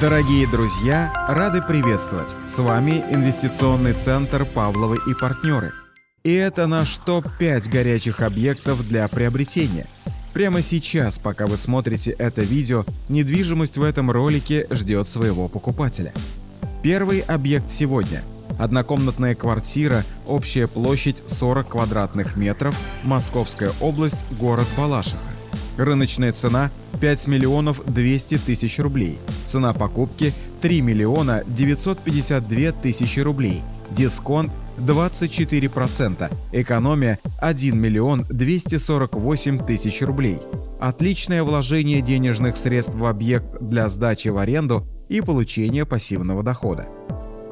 Дорогие друзья, рады приветствовать! С вами инвестиционный центр «Павловы и партнеры». И это наш топ-5 горячих объектов для приобретения. Прямо сейчас, пока вы смотрите это видео, недвижимость в этом ролике ждет своего покупателя. Первый объект сегодня – однокомнатная квартира, общая площадь 40 квадратных метров, Московская область, город Балашиха. Рыночная цена 5 миллионов 200 тысяч рублей. Цена покупки 3 миллиона 952 тысячи рублей. Дисконт 24%. Экономия 1 миллион 248 тысяч рублей. Отличное вложение денежных средств в объект для сдачи в аренду и получения пассивного дохода.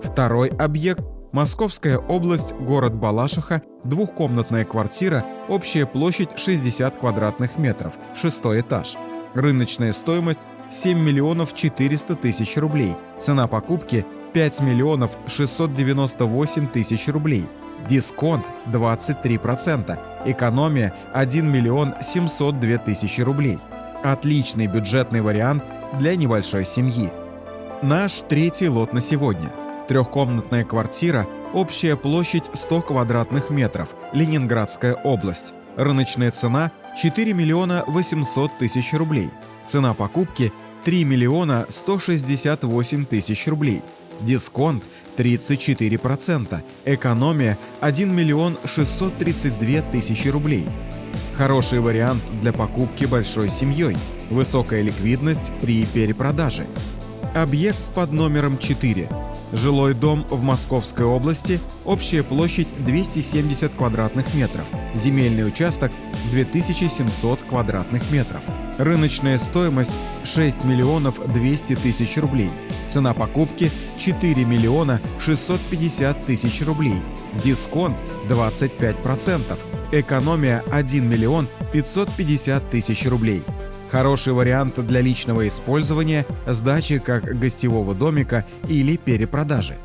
Второй объект Московская область, город Балашиха, двухкомнатная квартира, общая площадь 60 квадратных метров, шестой этаж. Рыночная стоимость 7 миллионов 400 тысяч рублей. Цена покупки 5 миллионов 698 тысяч рублей. Дисконт 23%. Экономия 1 миллион 702 тысячи рублей. Отличный бюджетный вариант для небольшой семьи. Наш третий лот на сегодня – Трехкомнатная квартира, общая площадь 100 квадратных метров, Ленинградская область. Рыночная цена 4 миллиона 800 тысяч рублей. Цена покупки 3 миллиона 168 тысяч рублей. Дисконт 34%. Экономия 1 миллион 632 тысячи рублей. Хороший вариант для покупки большой семьей. Высокая ликвидность при перепродаже. Объект под номером 4 Жилой дом в Московской области, общая площадь 270 квадратных метров, земельный участок 2700 квадратных метров. Рыночная стоимость 6 миллионов 200 тысяч рублей. Цена покупки 4 миллиона 650 тысяч рублей. Дисконт 25%. Экономия 1 миллион 550 тысяч рублей. Хороший вариант для личного использования, сдачи как гостевого домика или перепродажи.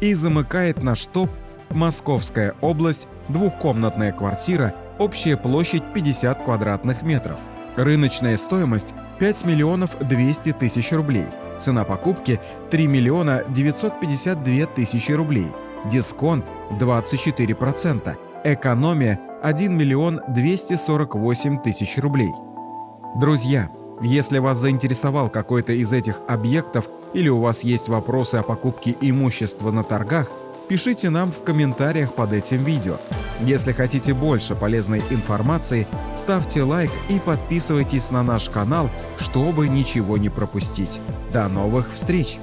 И замыкает наш топ Московская область, двухкомнатная квартира, общая площадь 50 квадратных метров. Рыночная стоимость 5 миллионов 200 тысяч рублей. Цена покупки 3 миллиона 952 тысячи рублей. Дисконт 24%. Экономия 1 миллион 248 тысяч рублей. Друзья, если вас заинтересовал какой-то из этих объектов или у вас есть вопросы о покупке имущества на торгах, пишите нам в комментариях под этим видео. Если хотите больше полезной информации, ставьте лайк и подписывайтесь на наш канал, чтобы ничего не пропустить. До новых встреч!